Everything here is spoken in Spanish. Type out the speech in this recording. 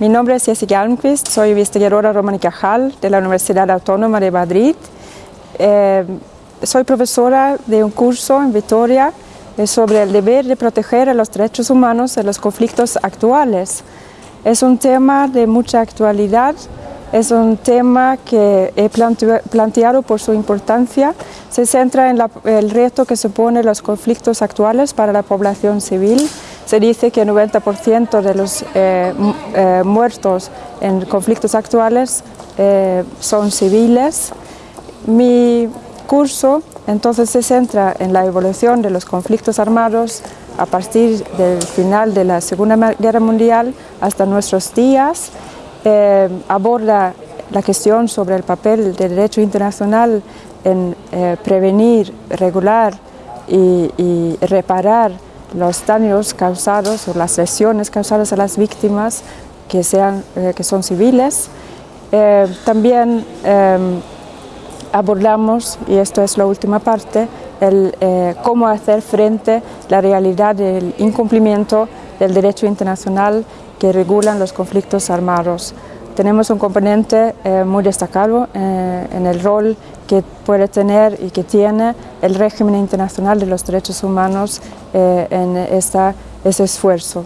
Mi nombre es Jessica Almqvist, soy investigadora Romana y Cajal de la Universidad Autónoma de Madrid. Eh, soy profesora de un curso en Vitoria eh, sobre el deber de proteger a los derechos humanos en los conflictos actuales. Es un tema de mucha actualidad, es un tema que he planteado por su importancia. Se centra en el reto que suponen los conflictos actuales para la población civil se dice que el 90% de los eh, eh, muertos en conflictos actuales eh, son civiles. Mi curso entonces se centra en la evolución de los conflictos armados a partir del final de la Segunda Guerra Mundial hasta nuestros días. aborda la cuestión sobre el papel del derecho internacional en prevenir, regular y, y reparar los daños causados o las lesiones causadas a las víctimas que, sean, eh, que son civiles. Eh, también em, abordamos, y esto es la última parte, el, eh, cómo hacer frente a la realidad del incumplimiento del derecho internacional que regulan los conflictos armados tenemos un componente muy destacado en el rol que puede tener y que tiene el régimen internacional de los derechos humanos eh, en esta, ese esfuerzo.